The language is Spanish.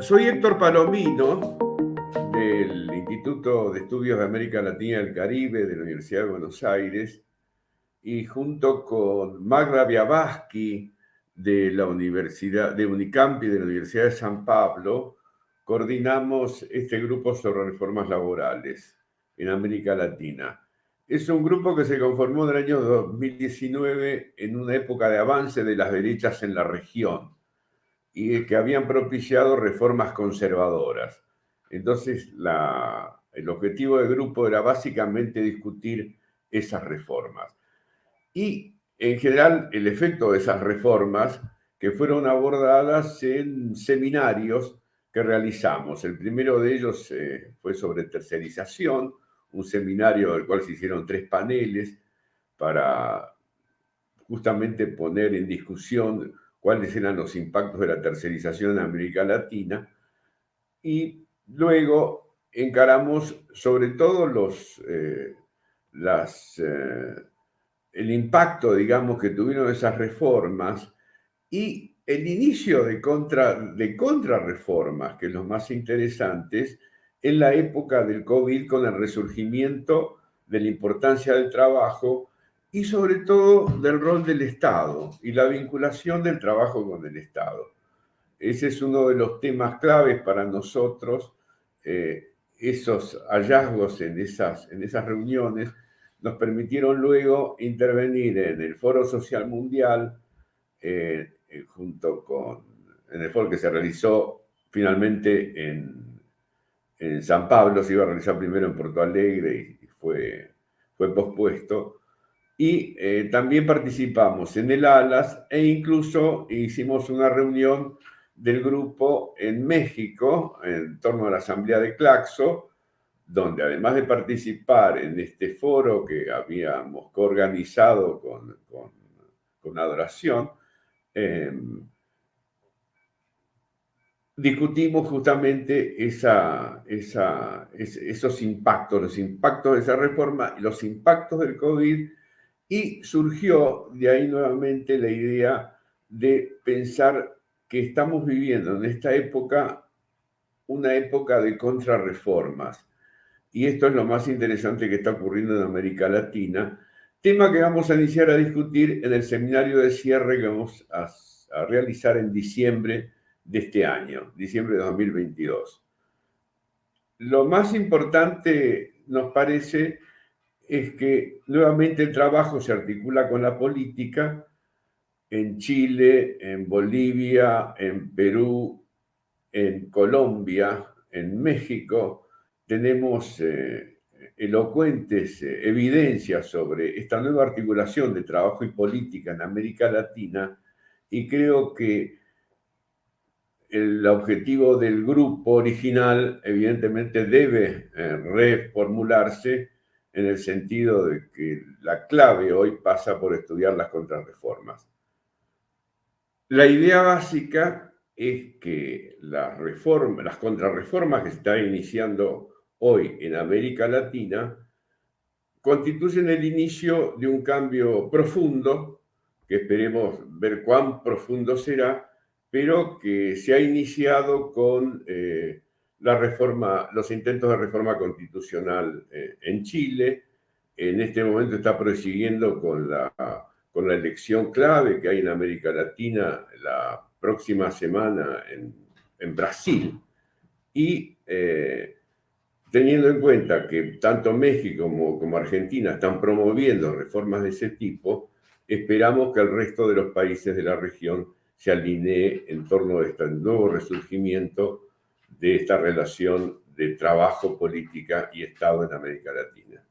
Soy Héctor Palomino, del Instituto de Estudios de América Latina y el Caribe de la Universidad de Buenos Aires, y junto con Magda Biavaski de la Universidad de Unicamp y de la Universidad de San Pablo, coordinamos este grupo sobre reformas laborales en América Latina. Es un grupo que se conformó en el año 2019 en una época de avance de las derechas en la región y que habían propiciado reformas conservadoras. Entonces, el objetivo del grupo era básicamente discutir esas reformas. Y, en general, el efecto de esas reformas que fueron abordadas en seminarios que realizamos. El primero de ellos eh, fue sobre tercerización, un seminario del cual se hicieron tres paneles para justamente poner en discusión cuáles eran los impactos de la tercerización en América Latina. Y luego encaramos sobre todo los, eh, las, eh, el impacto, digamos, que tuvieron esas reformas y el inicio de, contra, de contrarreformas, que es lo más interesantes, en la época del COVID con el resurgimiento de la importancia del trabajo y sobre todo del rol del Estado y la vinculación del trabajo con el Estado. Ese es uno de los temas claves para nosotros. Eh, esos hallazgos en esas, en esas reuniones nos permitieron luego intervenir en el Foro Social Mundial, eh, eh, junto con, en el foro que se realizó finalmente en, en San Pablo, se iba a realizar primero en Porto Alegre y fue, fue pospuesto. Y eh, también participamos en el ALAS e incluso hicimos una reunión del grupo en México en torno a la asamblea de Claxo, donde además de participar en este foro que habíamos coorganizado con, con, con adoración, em, discutimos justamente esos impactos, los impactos de esa reforma los impactos del COVID y surgió de ahí nuevamente la idea de pensar que estamos viviendo en esta época una época de contrarreformas. Y esto es lo más interesante que está ocurriendo en América Latina, tema que vamos a iniciar a discutir en el seminario de cierre que vamos a, realizar en diciembre de este año, diciembre de 2022. Lo más importante, nos parece, es que nuevamente el trabajo se articula con la política en Chile, en Bolivia, en Perú, en Colombia, en México. Tenemos eh, elocuentes eh, evidencias sobre esta nueva articulación de trabajo y política en América Latina y creo que el objetivo del grupo original evidentemente debe eh, reformularse en el sentido de que la clave hoy pasa por estudiar las contrarreformas. La idea básica es que las, las contrarreformas que se están iniciando hoy en América Latina constituyen el inicio de un cambio profundo, que esperemos ver cuán profundo será, pero que se ha iniciado con eh, la reforma, los intentos de reforma constitucional eh, en Chile. En este momento está prosiguiendo con la, con la elección clave que hay en América Latina la próxima semana en, en Brasil. Y eh, teniendo en cuenta que tanto México como, Argentina están promoviendo reformas de ese tipo, esperamos que el resto de los países de la región se alinee en torno a este nuevo resurgimiento de esta relación de trabajo, política y Estado en América Latina.